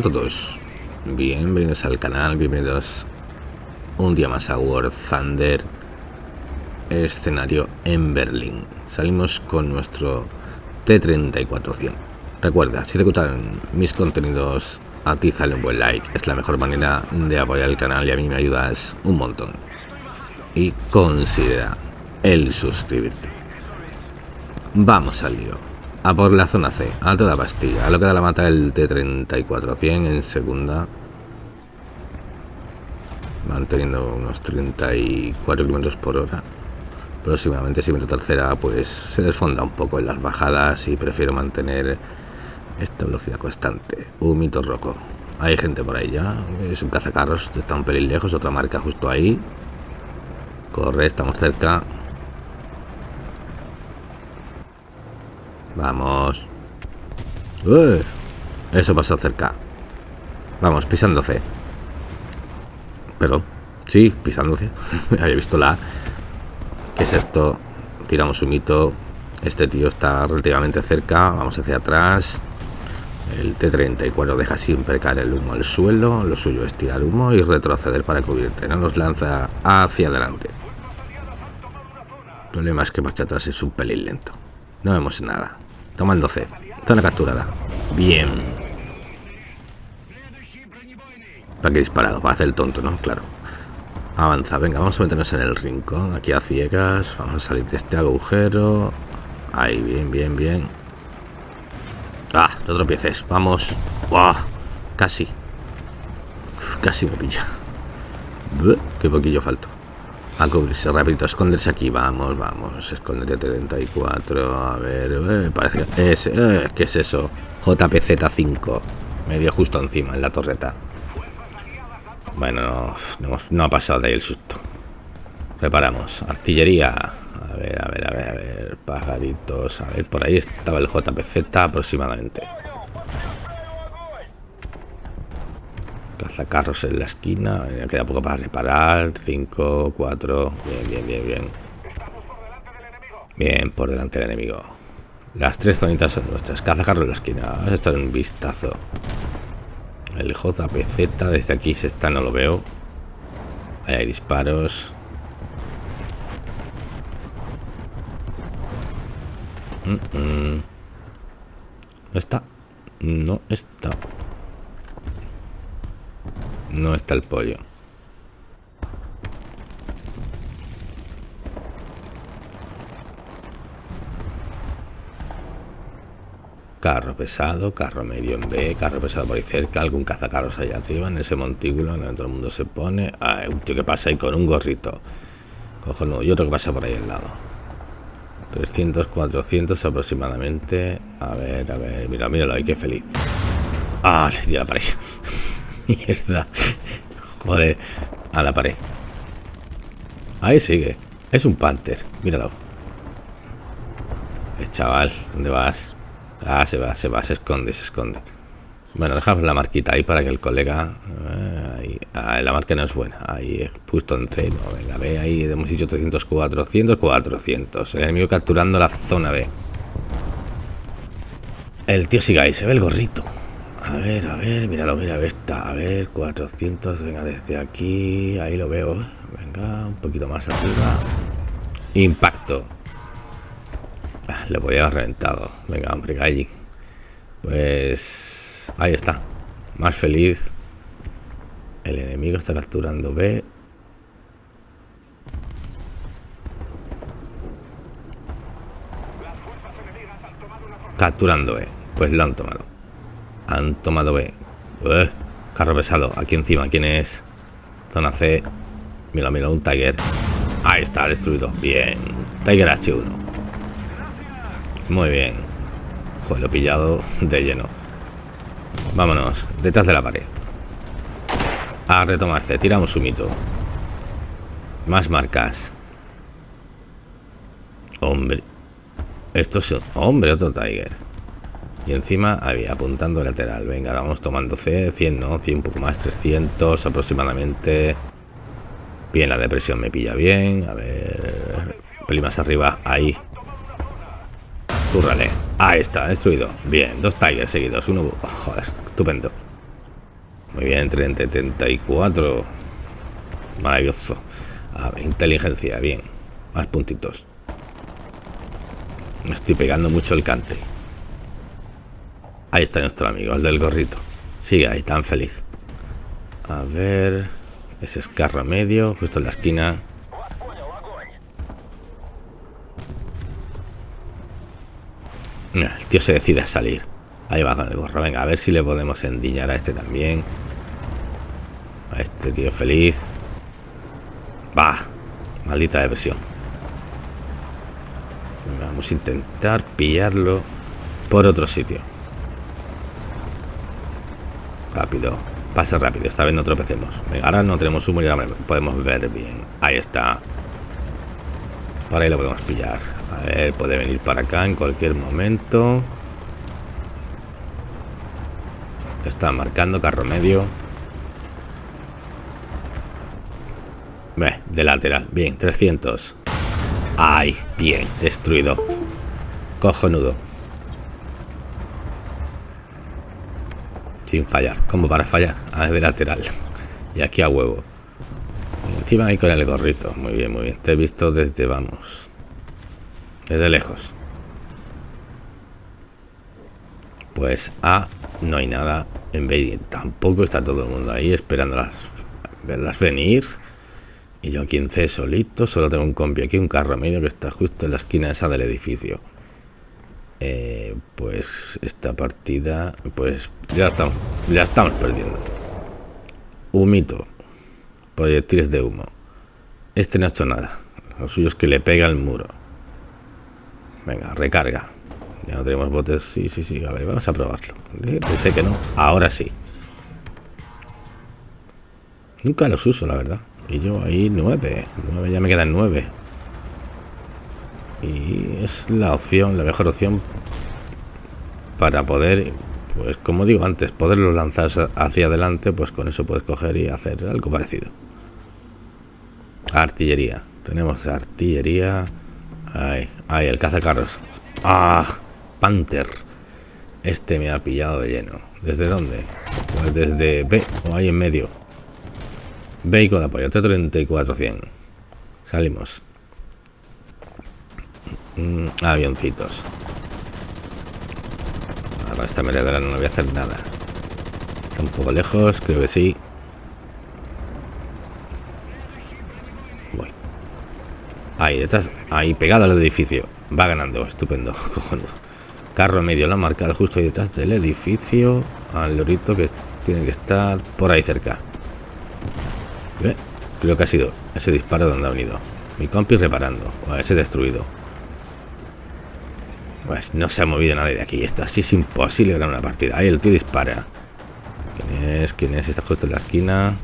A todos, bienvenidos al canal, bienvenidos un día más a War Thunder, escenario en Berlín. Salimos con nuestro T-3400. Recuerda, si te gustan mis contenidos, a ti sale un buen like, es la mejor manera de apoyar el canal y a mí me ayudas un montón. Y considera el suscribirte. Vamos al lío. A por la zona C, a toda pastilla. A lo que da la mata el T-3400 en segunda. Manteniendo unos 34 km por hora. Próximamente, si meto tercera, pues se desfonda un poco en las bajadas y prefiero mantener esta velocidad constante. Un mito rojo. Hay gente por ahí ya. Es un cazacarros, está un pelín lejos, otra marca justo ahí. Corre, estamos cerca. Vamos. Eso pasó cerca. Vamos, pisando C. Perdón. Sí, pisando C. Había visto la ¿Qué es esto? Tiramos un mito. Este tío está relativamente cerca. Vamos hacia atrás. El T-34 deja siempre caer el humo al suelo. Lo suyo es tirar humo y retroceder para cubrirte. No nos lanza hacia adelante. El problema es que marcha atrás es un pelín lento. No vemos nada. Tomando C. Zona capturada. Bien. ¿Para qué disparado? Para hacer el tonto, ¿no? Claro. Avanza. Venga, vamos a meternos en el rincón. Aquí a ciegas. Vamos a salir de este agujero. Ahí, bien, bien, bien. Ah, no tropieces. Vamos. ¡Wow! Casi. casi me pilla. Qué poquillo falto a cubrirse rápido, esconderse aquí, vamos, vamos, escondete 34, a ver, eh, parece que es, eh, ¿qué es eso? JPZ5, medio justo encima, en la torreta. Bueno, no, ha pasado de ahí el susto. Reparamos, artillería, a ver, a ver, a ver, a ver, pajaritos, a ver, por ahí estaba el JPZ aproximadamente. Cazacarros en la esquina. Me queda poco para reparar. 5, 4. Bien, bien, bien, bien. Bien, por delante del enemigo. Las tres zonitas son nuestras. Cazacarros en la esquina. Vamos a echar un vistazo. El JPZ desde aquí se está, no lo veo. Ahí hay disparos. ¿No está? No está. No está el pollo. Carro pesado, carro medio en B, carro pesado por ahí cerca, algún cazacarros allá arriba en ese montículo todo el mundo se pone. Ah, un tío que pasa ahí con un gorrito. Cojonudo, y otro que pasa por ahí al lado. 300, 400 aproximadamente. A ver, a ver, mira, míralo ahí, qué feliz. Ah, le di la pared. Mierda. Joder. A la pared. Ahí sigue. Es un panther. Míralo. Eh, chaval, ¿dónde vas? Ah, se va, se va, se esconde, se esconde. Bueno, dejamos la marquita ahí para que el colega... Eh, ahí, ah, la marca no es buena. Ahí, puesto en cero. Venga, ve ahí, hemos dicho 300, 400, 400. El enemigo capturando la zona B. El tío sigue ahí, se ve el gorrito. A ver, a ver, míralo, mira esta. A ver, 400, venga, desde aquí. Ahí lo veo. Venga, un poquito más arriba. Impacto. Ah, le podía haber reventado. Venga, hombre, calle. Pues... Ahí está. Más feliz. El enemigo está capturando B. Capturando B. Pues lo han tomado. Han tomado B. carro pesado. Aquí encima. ¿Quién es? Zona C. Mira, mira, un Tiger. Ahí está, destruido. Bien. Tiger H1. Muy bien. Joder, lo he pillado de lleno. Vámonos. Detrás de la pared. A retomarse. Tiramos un mito. Más marcas. Hombre. Esto es... Hombre, otro Tiger. Y encima había apuntando lateral. Venga, vamos tomando C, 100, ¿no? 100, un poco más, 300 aproximadamente. Bien, la depresión me pilla bien. A ver... Peli más arriba, ahí. Túrrale. Ahí está, destruido. Bien, dos Tigers seguidos. Uno... joder, estupendo. Muy bien, 30, 74. Maravilloso. Ah, inteligencia, bien. Más puntitos. Me estoy pegando mucho el cante. Ahí está nuestro amigo, el del gorrito. Sigue ahí, tan feliz. A ver... Ese escarro medio, justo en la esquina. El tío se decide a salir. Ahí va con el gorro. Venga, a ver si le podemos endiñar a este también. A este tío feliz. Bah, maldita depresión. Vamos a intentar pillarlo por otro sitio. Rápido. Pase rápido. Esta vez no tropecemos. Venga, ahora no tenemos humo y ahora podemos ver bien. Ahí está. Por ahí lo podemos pillar. A ver, puede venir para acá en cualquier momento. Está marcando carro medio. De lateral. Bien, 300. ¡Ay! Bien, destruido. Cojonudo. Sin fallar. como para fallar? A de lateral. Y aquí a huevo. encima ahí con el gorrito. Muy bien, muy bien. Te he visto desde, vamos. Desde lejos. Pues A, no hay nada. En B tampoco está todo el mundo ahí esperando las, verlas venir. Y yo aquí en C solito, solo tengo un compi aquí, un carro medio que está justo en la esquina esa del edificio. Eh, pues esta partida, pues ya estamos, ya estamos perdiendo. Humito, proyectiles de humo. Este no ha hecho nada. Lo suyo es que le pega al muro. Venga, recarga. Ya no tenemos botes. Sí, sí, sí. A ver, vamos a probarlo. Pensé que no. Ahora sí. Nunca los uso, la verdad. Y yo ahí nueve. Nueve, ya me quedan nueve. Y es la opción, la mejor opción para poder, pues como digo antes, poderlo lanzar hacia adelante, pues con eso puedes coger y hacer algo parecido. Artillería. Tenemos artillería. Ahí, ahí, el cazacarros. ¡Ah! Panther. Este me ha pillado de lleno. ¿Desde dónde? Pues desde B o ahí en medio. Vehículo de apoyo, T-34-100. Salimos. Mm, avioncitos. Ahora esta meredera no voy a hacer nada. Está un poco lejos, creo que sí. Voy. Ahí, detrás, ahí pegado al edificio. Va ganando, estupendo, cojonudo. Carro medio, la marcada justo ahí detrás del edificio. Al lorito que tiene que estar por ahí cerca. Creo que ha sido ese disparo donde ha venido. Mi compi reparando. O ese destruido. Pues no se ha movido nadie de aquí. Esto así es imposible ganar una partida. Ahí el tío dispara. ¿Quién es? ¿Quién es? Está justo en la esquina.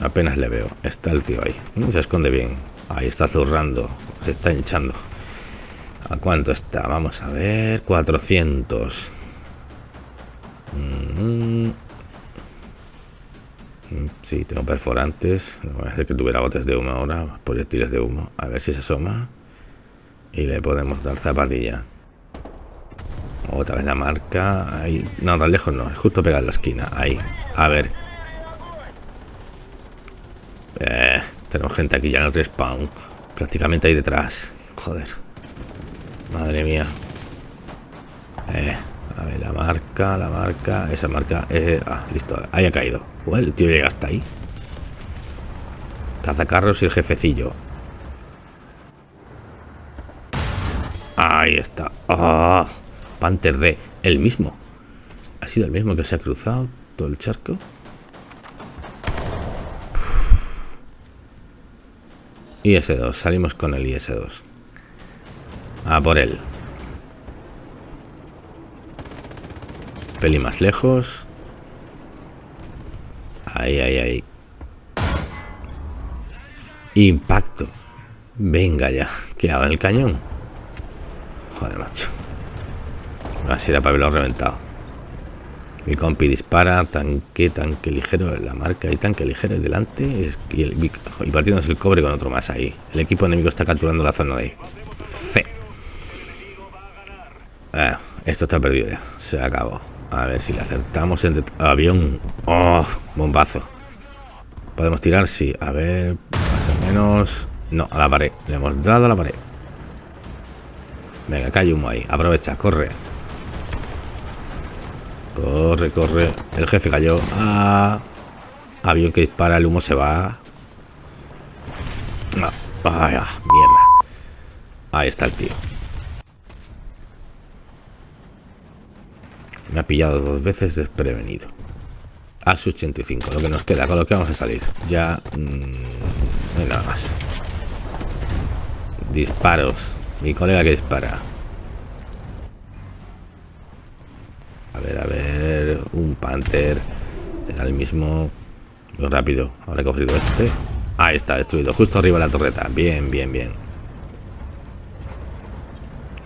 Apenas le veo. Está el tío ahí. Mm, se esconde bien. Ahí está zurrando. Se está hinchando. ¿A cuánto está? Vamos a ver. 400. Mm, sí, tengo perforantes. Voy a que tuviera botes de humo ahora, proyectiles de humo. A ver si se asoma. Y le podemos dar zapatilla. Otra vez la marca. Ahí. No, tan lejos no. Justo pegar la esquina. Ahí. A ver. Eh, tenemos gente aquí ya en el respawn. Prácticamente ahí detrás. Joder. Madre mía. Eh. A ver, la marca, la marca, esa marca. Eh, ah, listo, ahí ha caído. el tío llega hasta ahí. Cazacarros y el jefecillo. Ahí está. Ah, Panther D, el mismo. Ha sido el mismo que se ha cruzado todo el charco. IS-2, salimos con el IS-2. A por él. peli más lejos. Ahí, ahí, ahí. Impacto. Venga ya. ¿Qué hago en el cañón? Joder, macho. Así era para haberlo reventado. Mi compi dispara, tanque, tanque ligero, la marca y tanque ligero delante y, el, y batiéndose el cobre con otro más ahí. El equipo enemigo está capturando la zona de ahí. C. Ah, esto está perdido ya, se acabó. A ver si le acertamos. Avión. ¡Oh! Bombazo. ¿Podemos tirar? Sí. A ver... Más o menos... No, a la pared. Le hemos dado a la pared. Venga, cae humo ahí. Aprovecha, corre. Corre, corre. El jefe cayó. Ah, avión que dispara, el humo se va. Ah, mierda. Ahí está el tío. Me ha pillado dos veces desprevenido. A su 85, lo que nos queda, con lo que vamos a salir. Ya... Mmm, no hay nada más. Disparos. Mi colega que dispara. A ver, a ver. Un Panther. Será el mismo. Muy rápido. Ahora he cogido este. Ahí está, destruido. Justo arriba de la torreta. Bien, bien, bien.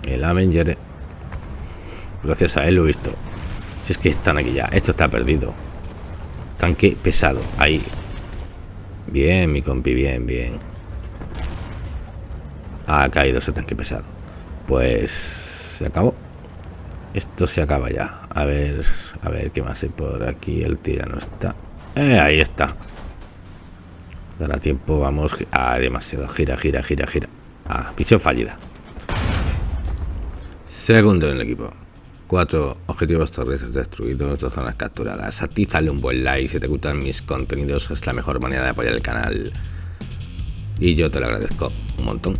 El Avenger. Gracias a él lo he visto. Si es que están aquí ya. Esto está perdido. Tanque pesado. Ahí. Bien, mi compi. Bien, bien. Ha caído ese tanque pesado. Pues se acabó. Esto se acaba ya. A ver, a ver qué más hay por aquí. El tío no está. Eh, ahí está. Dará tiempo, vamos. Ah, demasiado. Gira, gira, gira, gira. Ah, misión fallida. Segundo en el equipo. Cuatro objetivos terrestres destruidos, dos zonas capturadas. Atízale un buen like si te gustan mis contenidos. Es la mejor manera de apoyar el canal. Y yo te lo agradezco un montón.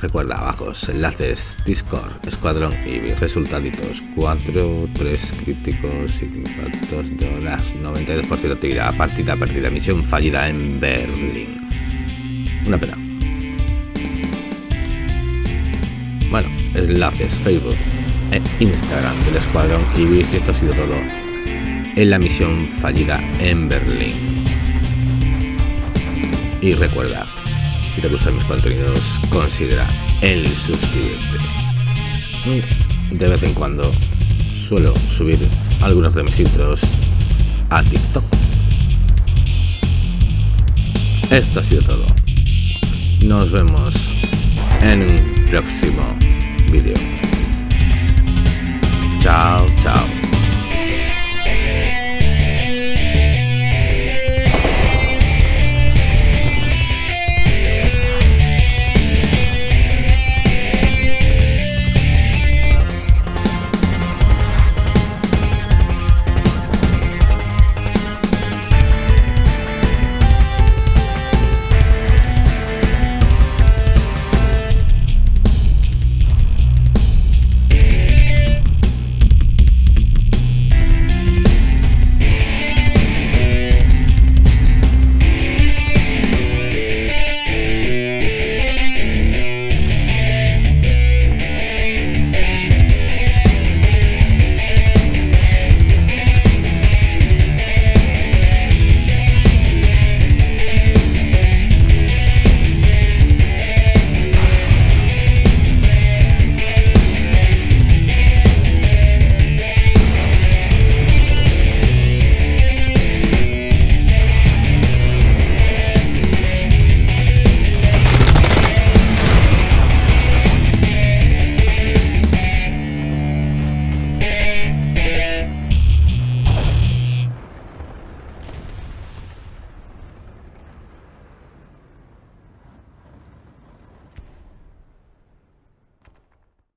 Recuerda abajo enlaces Discord, Escuadrón y resultaditos 4, 3 críticos y impactos de horas, 92% de actividad, partida perdida, misión fallida en Berlín. Una pena. Bueno, enlaces Facebook e Instagram del Escuadrón y veis esto ha sido todo en la misión fallida en Berlín. Y recuerda, si te gustan mis contenidos, considera el suscribirte. de vez en cuando suelo subir algunos de mis intros a TikTok. Esto ha sido todo. Nos vemos en un próximo vídeo. Chao, chao.